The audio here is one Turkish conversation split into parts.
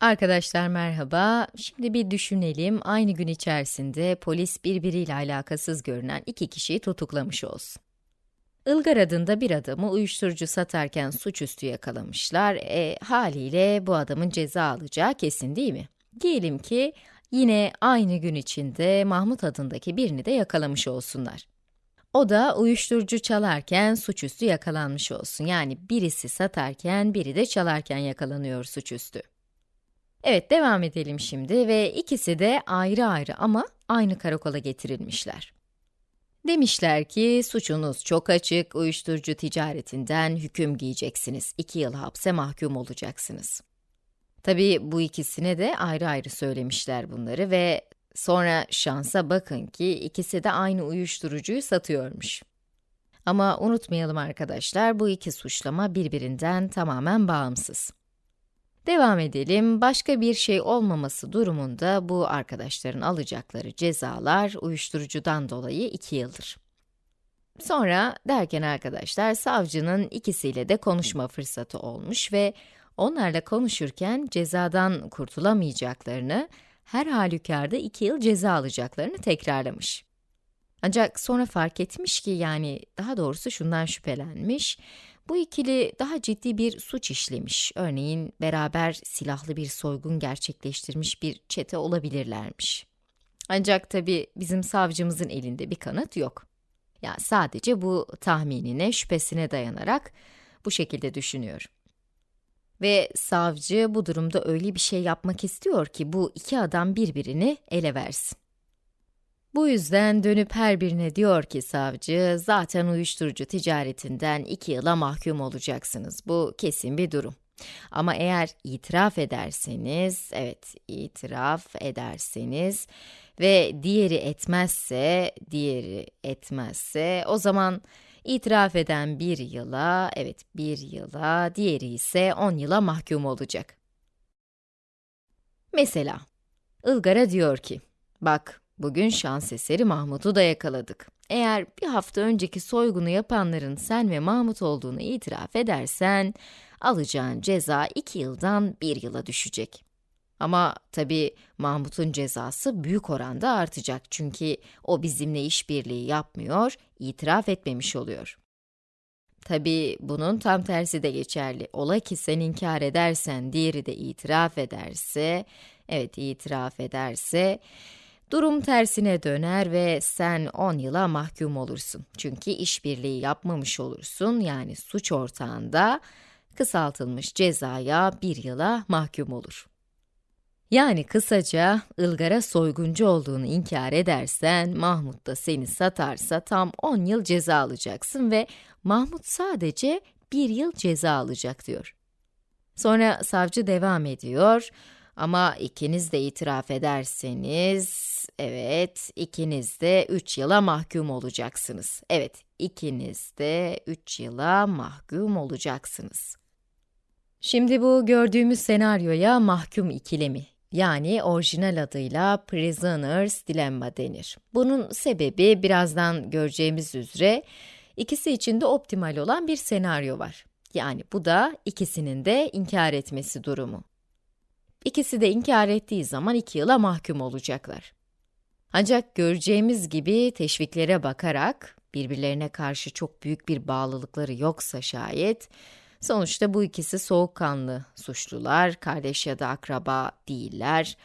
Arkadaşlar merhaba. Şimdi bir düşünelim. Aynı gün içerisinde polis birbiriyle alakasız görünen iki kişiyi tutuklamış olsun. Ilgar adında bir adamı uyuşturucu satarken suçüstü yakalamışlar. E, haliyle bu adamın ceza alacağı kesin değil mi? Diyelim ki yine aynı gün içinde Mahmut adındaki birini de yakalamış olsunlar. O da uyuşturucu çalarken suçüstü yakalanmış olsun. Yani birisi satarken, biri de çalarken yakalanıyor suçüstü. Evet, devam edelim şimdi ve ikisi de ayrı ayrı ama aynı karakola getirilmişler. Demişler ki, suçunuz çok açık, uyuşturucu ticaretinden hüküm giyeceksiniz, iki yıl hapse mahkum olacaksınız. Tabii bu ikisine de ayrı ayrı söylemişler bunları ve sonra şansa bakın ki ikisi de aynı uyuşturucuyu satıyormuş. Ama unutmayalım arkadaşlar, bu iki suçlama birbirinden tamamen bağımsız. Devam edelim. Başka bir şey olmaması durumunda bu arkadaşların alacakları cezalar uyuşturucudan dolayı 2 yıldır. Sonra derken arkadaşlar savcının ikisiyle de konuşma fırsatı olmuş ve onlarla konuşurken cezadan kurtulamayacaklarını, her halükarda 2 yıl ceza alacaklarını tekrarlamış. Ancak sonra fark etmiş ki yani daha doğrusu şundan şüphelenmiş. Bu ikili daha ciddi bir suç işlemiş. Örneğin beraber silahlı bir soygun gerçekleştirmiş bir çete olabilirlermiş. Ancak tabi bizim savcımızın elinde bir kanıt yok. Ya yani sadece bu tahminine, şüphesine dayanarak bu şekilde düşünüyor. Ve savcı bu durumda öyle bir şey yapmak istiyor ki bu iki adam birbirini ele versin. Bu yüzden dönüp her birine diyor ki savcı, zaten uyuşturucu ticaretinden iki yıla mahkum olacaksınız. Bu kesin bir durum. Ama eğer itiraf ederseniz, evet itiraf ederseniz ve diğeri etmezse, diğeri etmezse, o zaman itiraf eden bir yıla, evet bir yıla, diğeri ise on yıla mahkum olacak. Mesela, Ilgar'a diyor ki, bak Bugün şans eseri Mahmut'u da yakaladık. Eğer bir hafta önceki soygunu yapanların sen ve Mahmut olduğunu itiraf edersen, alacağın ceza iki yıldan bir yıla düşecek. Ama tabi Mahmut'un cezası büyük oranda artacak çünkü o bizimle işbirliği yapmıyor, itiraf etmemiş oluyor. Tabi bunun tam tersi de geçerli. Ola ki sen inkar edersen, diğeri de itiraf ederse, evet itiraf ederse, Durum tersine döner ve sen 10 yıla mahkum olursun. Çünkü işbirliği yapmamış olursun, yani suç ortağında kısaltılmış cezaya bir yıla mahkum olur. Yani kısaca, Ilgar'a soyguncu olduğunu inkar edersen, Mahmut da seni satarsa tam 10 yıl ceza alacaksın ve Mahmut sadece bir yıl ceza alacak diyor. Sonra savcı devam ediyor, ama ikiniz de itiraf ederseniz, Evet, ikiniz de 3 yıla mahkum olacaksınız. Evet, ikiniz de 3 yıla mahkum olacaksınız. Şimdi bu gördüğümüz senaryoya mahkum ikilemi, yani orijinal adıyla Prisoner's Dilemma denir. Bunun sebebi birazdan göreceğimiz üzere ikisi için de optimal olan bir senaryo var. Yani bu da ikisinin de inkar etmesi durumu. İkisi de inkar ettiği zaman iki yıla mahkum olacaklar. Ancak göreceğimiz gibi teşviklere bakarak, birbirlerine karşı çok büyük bir bağlılıkları yoksa şayet, sonuçta bu ikisi soğukkanlı suçlular, kardeş ya da akraba değiller,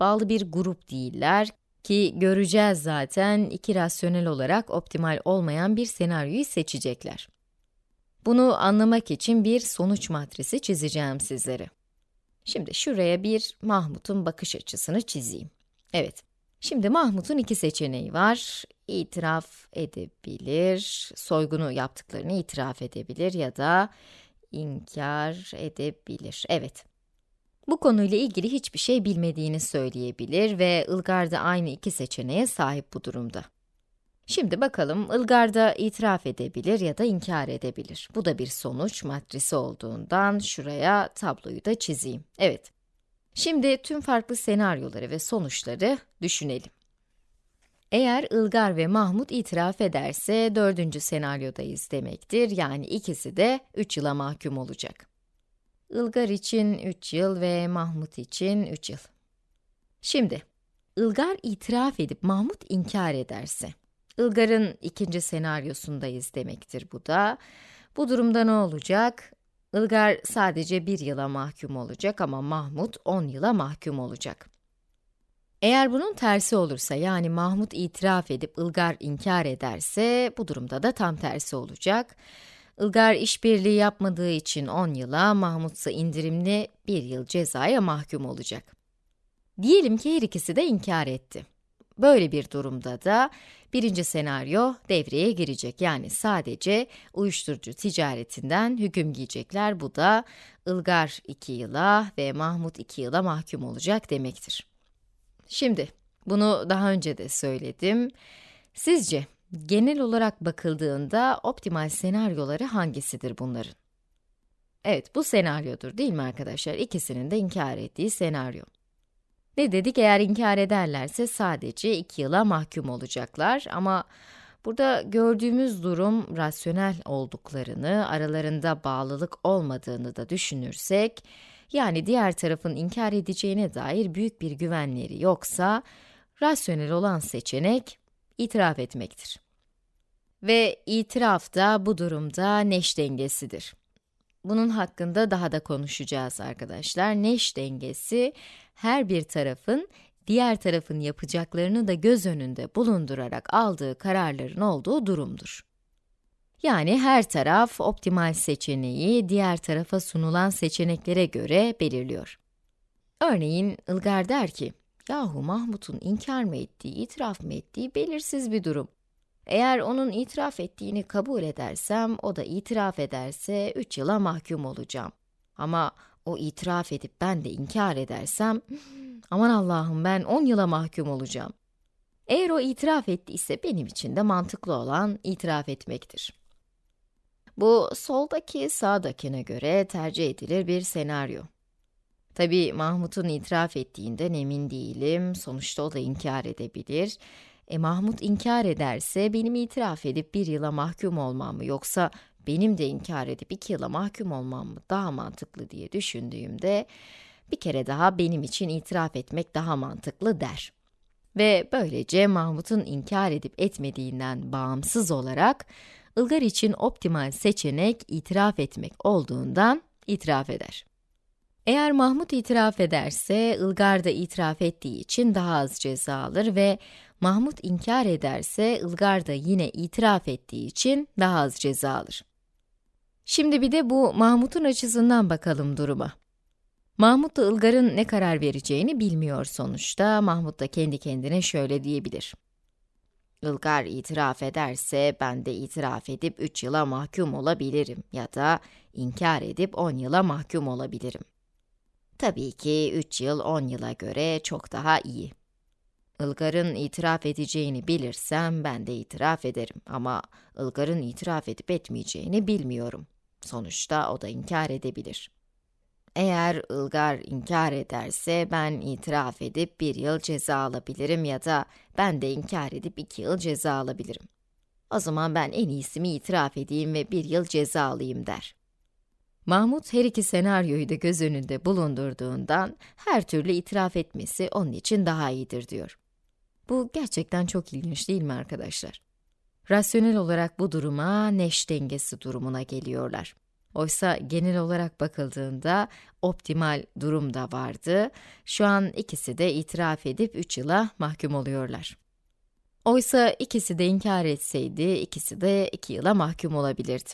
bağlı bir grup değiller ki göreceğiz zaten iki rasyonel olarak optimal olmayan bir senaryoyu seçecekler. Bunu anlamak için bir sonuç matrisi çizeceğim sizlere. Şimdi şuraya bir Mahmut'un bakış açısını çizeyim. Evet, Şimdi Mahmut'un iki seçeneği var. İtiraf edebilir, soygunu yaptıklarını itiraf edebilir ya da inkar edebilir. Evet. Bu konuyla ilgili hiçbir şey bilmediğini söyleyebilir ve Ilgar da aynı iki seçeneğe sahip bu durumda. Şimdi bakalım, Ilgar da itiraf edebilir ya da inkar edebilir. Bu da bir sonuç matrisi olduğundan şuraya tabloyu da çizeyim. Evet. Şimdi tüm farklı senaryoları ve sonuçları düşünelim. Eğer Ilgar ve Mahmut itiraf ederse dördüncü senaryodayız demektir. Yani ikisi de 3 yıla mahkum olacak. Ilgar için 3 yıl ve Mahmut için 3 yıl. Şimdi, Ilgar itiraf edip Mahmut inkar ederse, Ilgar'ın ikinci senaryosundayız demektir bu da. Bu durumda ne olacak? Ilgar sadece bir yıla mahkum olacak ama Mahmut 10 yıla mahkum olacak. Eğer bunun tersi olursa yani Mahmut itiraf edip Ilgar inkar ederse bu durumda da tam tersi olacak. Ilgar işbirliği yapmadığı için 10 yıla, Mahmut ise indirimli 1 yıl cezaya mahkum olacak. Diyelim ki her ikisi de inkar etti. Böyle bir durumda da birinci senaryo devreye girecek. Yani sadece uyuşturucu ticaretinden hüküm giyecekler. Bu da Ilgar 2 yıla ve Mahmut 2 yıla mahkum olacak demektir. Şimdi, bunu daha önce de söyledim. Sizce genel olarak bakıldığında optimal senaryoları hangisidir bunların? Evet, bu senaryodur değil mi arkadaşlar? İkisinin de inkar ettiği senaryo. Ne dedik? Eğer inkar ederlerse sadece 2 yıla mahkum olacaklar ama burada gördüğümüz durum rasyonel olduklarını, aralarında bağlılık olmadığını da düşünürsek, yani diğer tarafın inkar edeceğine dair büyük bir güvenleri yoksa, rasyonel olan seçenek itiraf etmektir. Ve itiraf da bu durumda neş dengesidir. Bunun hakkında daha da konuşacağız arkadaşlar. Neş dengesi, her bir tarafın diğer tarafın yapacaklarını da göz önünde bulundurarak aldığı kararların olduğu durumdur. Yani her taraf optimal seçeneği diğer tarafa sunulan seçeneklere göre belirliyor. Örneğin Ilgar der ki, yahu Mahmut'un inkar mı ettiği, itiraf mı ettiği belirsiz bir durum. Eğer onun itiraf ettiğini kabul edersem, o da itiraf ederse 3 yıla mahkum olacağım. Ama o itiraf edip ben de inkar edersem, aman Allah'ım ben 10 yıla mahkum olacağım. Eğer o itiraf ettiyse benim için de mantıklı olan itiraf etmektir. Bu soldaki sağdakine göre tercih edilir bir senaryo. Tabi Mahmut'un itiraf ettiğinden emin değilim, sonuçta o da inkar edebilir. E Mahmut inkar ederse benim itiraf edip bir yıla mahkum olmam mı yoksa benim de inkar edip iki yıla mahkum olmam mı daha mantıklı diye düşündüğümde bir kere daha benim için itiraf etmek daha mantıklı der. Ve böylece Mahmut'un inkar edip etmediğinden bağımsız olarak Ilgar için optimal seçenek itiraf etmek olduğundan itiraf eder. Eğer Mahmut itiraf ederse, Ilgar da itiraf ettiği için daha az ceza alır ve Mahmut inkar ederse, Ilgar da yine itiraf ettiği için daha az ceza alır. Şimdi bir de bu Mahmut'un açısından bakalım duruma. Mahmut da Ilgar'ın ne karar vereceğini bilmiyor sonuçta. Mahmut da kendi kendine şöyle diyebilir. Ilgar itiraf ederse ben de itiraf edip 3 yıla mahkum olabilirim ya da inkar edip 10 yıla mahkum olabilirim. Tabii ki 3 yıl 10 yıla göre çok daha iyi. Ilgar'ın itiraf edeceğini bilirsem ben de itiraf ederim ama Ilgar'ın itiraf edip etmeyeceğini bilmiyorum. Sonuçta o da inkar edebilir. Eğer Ilgar inkar ederse ben itiraf edip bir yıl ceza alabilirim ya da ben de inkar edip iki yıl ceza alabilirim. O zaman ben en iyisi mi itiraf edeyim ve bir yıl ceza alayım der. Mahmut her iki senaryoyu da göz önünde bulundurduğundan her türlü itiraf etmesi onun için daha iyidir diyor. Bu gerçekten çok ilginç değil mi arkadaşlar? Rasyonel olarak bu duruma neş dengesi durumuna geliyorlar. Oysa genel olarak bakıldığında optimal durum da vardı. Şu an ikisi de itiraf edip 3 yıla mahkum oluyorlar. Oysa ikisi de inkar etseydi, ikisi de 2 yıla mahkum olabilirdi.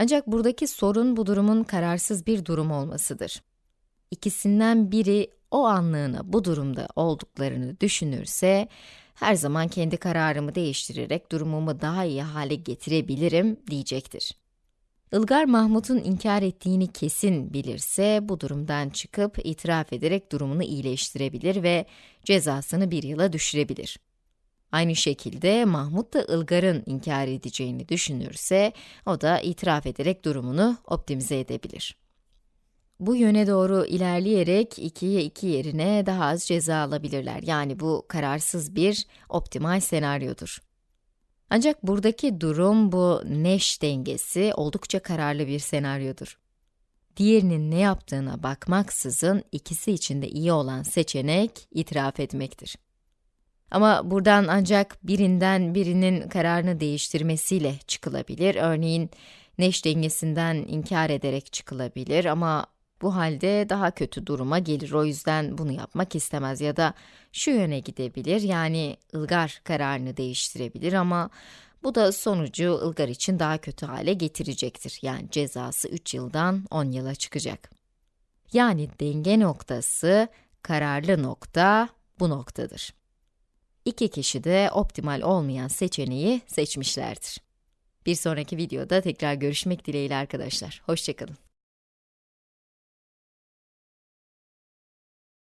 Ancak buradaki sorun bu durumun kararsız bir durum olmasıdır. İkisinden biri o anlığına bu durumda olduklarını düşünürse, her zaman kendi kararımı değiştirerek durumumu daha iyi hale getirebilirim diyecektir. Ilgar Mahmut'un inkar ettiğini kesin bilirse, bu durumdan çıkıp itiraf ederek durumunu iyileştirebilir ve cezasını bir yıla düşürebilir. Aynı şekilde Mahmut da Ilgar'ın inkar edeceğini düşünürse, o da itiraf ederek durumunu optimize edebilir. Bu yöne doğru ilerleyerek 2'ye 2 yerine daha az ceza alabilirler. Yani bu kararsız bir optimal senaryodur. Ancak buradaki durum bu neş dengesi oldukça kararlı bir senaryodur. diğerinin ne yaptığına bakmaksızın ikisi için de iyi olan seçenek itiraf etmektir. Ama buradan ancak birinden birinin kararını değiştirmesiyle çıkılabilir. Örneğin neş dengesinden inkar ederek çıkılabilir ama bu halde daha kötü duruma gelir. O yüzden bunu yapmak istemez ya da şu yöne gidebilir yani ılgar kararını değiştirebilir ama bu da sonucu ılgar için daha kötü hale getirecektir. Yani cezası 3 yıldan 10 yıla çıkacak. Yani denge noktası, kararlı nokta bu noktadır. İki kişi de optimal olmayan seçeneği seçmişlerdir. Bir sonraki videoda tekrar görüşmek dileğiyle arkadaşlar. Hoşçakalın.